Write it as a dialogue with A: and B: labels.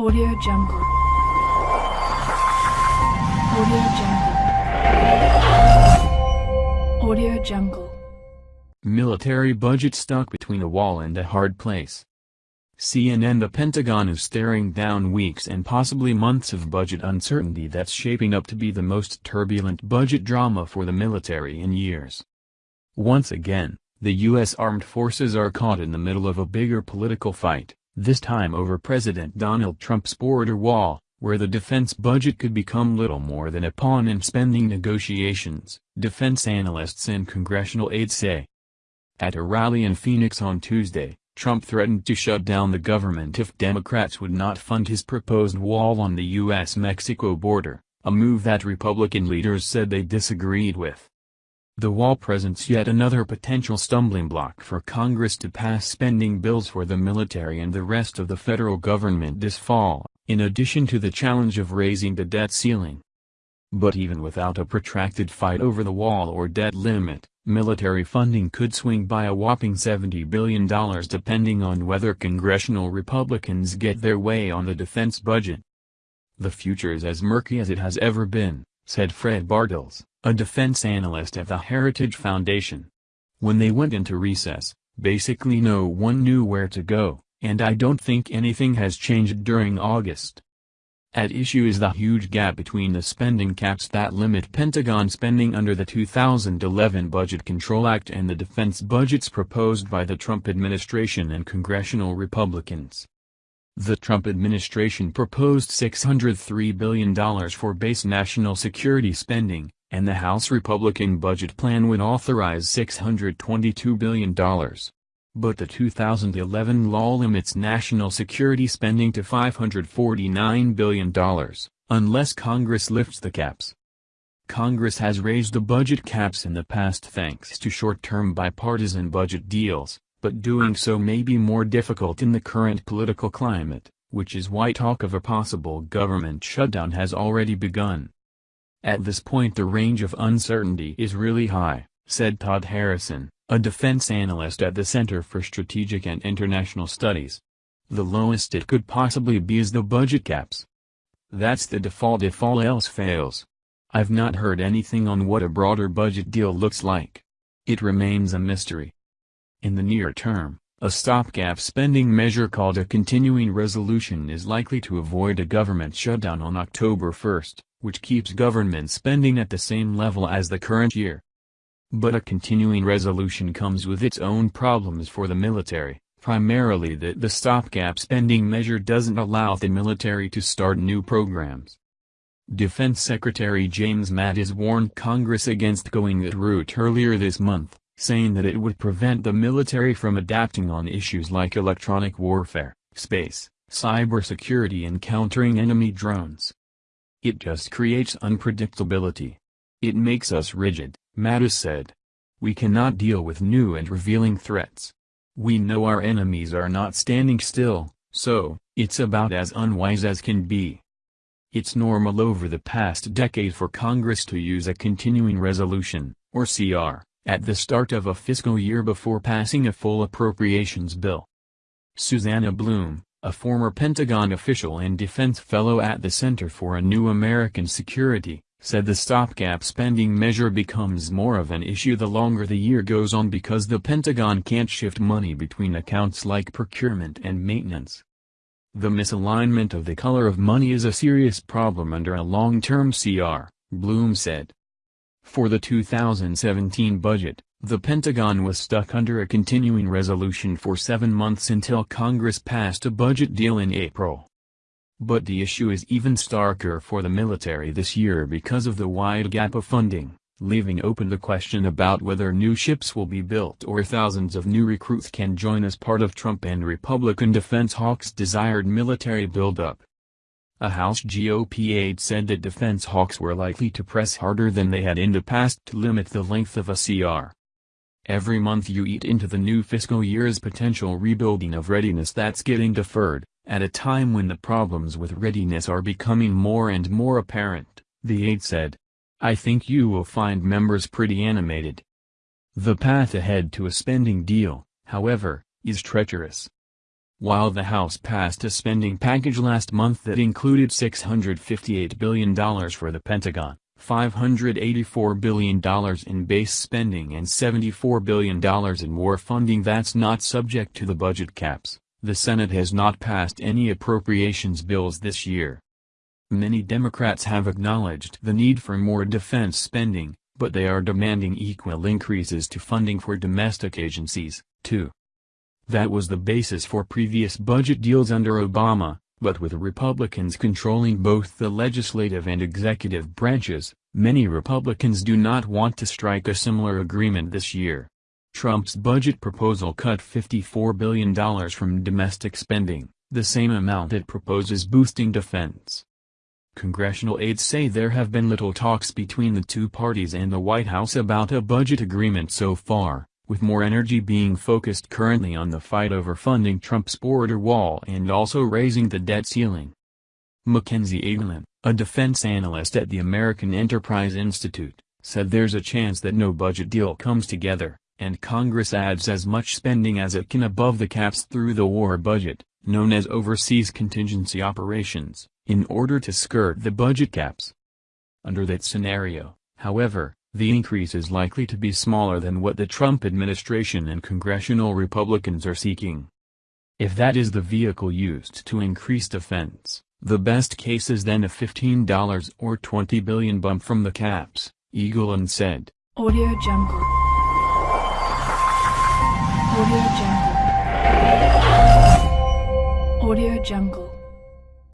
A: Audio Jungle. Audio Jungle. Audio Jungle.
B: Military budget stuck between a wall and a hard place. CNN The Pentagon is staring down weeks and possibly months of budget uncertainty that's shaping up to be the most turbulent budget drama for the military in years. Once again, the U.S. Armed Forces are caught in the middle of a bigger political fight, this time over President Donald Trump's border wall, where the defense budget could become little more than a pawn in spending negotiations, defense analysts and congressional aides say. At a rally in Phoenix on Tuesday, Trump threatened to shut down the government if Democrats would not fund his proposed wall on the U.S.-Mexico border, a move that Republican leaders said they disagreed with. The wall presents yet another potential stumbling block for Congress to pass spending bills for the military and the rest of the federal government this fall, in addition to the challenge of raising the debt ceiling. But even without a protracted fight over the wall or debt limit, military funding could swing by a whopping $70 billion depending on whether congressional Republicans get their way on the defense budget. The future is as murky as it has ever been, said Fred Bartels, a defense analyst at the Heritage Foundation. When they went into recess, basically no one knew where to go, and I don't think anything has changed during August. At issue is the huge gap between the spending caps that limit Pentagon spending under the 2011 Budget Control Act and the defense budgets proposed by the Trump administration and congressional Republicans. The Trump administration proposed $603 billion for base national security spending, and the House Republican budget plan would authorize $622 billion. But the 2011 law limits national security spending to $549 billion, unless Congress lifts the caps. Congress has raised the budget caps in the past thanks to short-term bipartisan budget deals, but doing so may be more difficult in the current political climate, which is why talk of a possible government shutdown has already begun. At this point the range of uncertainty is really high, said Todd Harrison, a defense analyst at the Center for Strategic and International Studies. The lowest it could possibly be is the budget caps. That's the default if all else fails. I've not heard anything on what a broader budget deal looks like. It remains a mystery. In the near term, a stopgap spending measure called a continuing resolution is likely to avoid a government shutdown on October 1, which keeps government spending at the same level as the current year. But a continuing resolution comes with its own problems for the military, primarily that the stopgap spending measure doesn't allow the military to start new programs. Defense Secretary James Mattis warned Congress against going that route earlier this month saying that it would prevent the military from adapting on issues like electronic warfare, space, cybersecurity and countering enemy drones. It just creates unpredictability. It makes us rigid, Mattis said. We cannot deal with new and revealing threats. We know our enemies are not standing still, so, it's about as unwise as can be. It's normal over the past decade for Congress to use a continuing resolution, or CR, at the start of a fiscal year before passing a full appropriations bill. Susanna Blume, a former Pentagon official and defense fellow at the Center for a New American Security, said the stopgap spending measure becomes more of an issue the longer the year goes on because the Pentagon can't shift money between accounts like procurement and maintenance. The misalignment of the color of money is a serious problem under a long-term CR, Blume said. For the 2017 budget, the Pentagon was stuck under a continuing resolution for seven months until Congress passed a budget deal in April. But the issue is even starker for the military this year because of the wide gap of funding, leaving open the question about whether new ships will be built or thousands of new recruits can join as part of Trump and Republican defense hawks' desired military buildup. A House GOP aide said that defense hawks were likely to press harder than they had in the past to limit the length of a CR. Every month you eat into the new fiscal year's potential rebuilding of readiness that's getting deferred, at a time when the problems with readiness are becoming more and more apparent, the aide said. I think you will find members pretty animated. The path ahead to a spending deal, however, is treacherous. While the House passed a spending package last month that included $658 billion for the Pentagon, $584 billion in base spending and $74 billion in war funding that's not subject to the budget caps, the Senate has not passed any appropriations bills this year. Many Democrats have acknowledged the need for more defense spending, but they are demanding equal increases to funding for domestic agencies, too. That was the basis for previous budget deals under Obama, but with Republicans controlling both the legislative and executive branches, many Republicans do not want to strike a similar agreement this year. Trump's budget proposal cut $54 billion from domestic spending, the same amount it proposes boosting defense. Congressional aides say there have been little talks between the two parties and the White House about a budget agreement so far, with more energy being focused currently on the fight over funding Trump's border wall and also raising the debt ceiling. Mackenzie Eaglen, a defense analyst at the American Enterprise Institute, said there's a chance that no budget deal comes together, and Congress adds as much spending as it can above the caps through the war budget, known as Overseas Contingency Operations, in order to skirt the budget caps. Under that scenario, however, the increase is likely to be smaller than what the Trump administration and congressional Republicans are seeking. If that is the vehicle used to increase defense, the best case is then a $15 or 20 billion bump from the caps, Eaglen said.
A: Audio Jungle. Audio Jungle. Audio Jungle.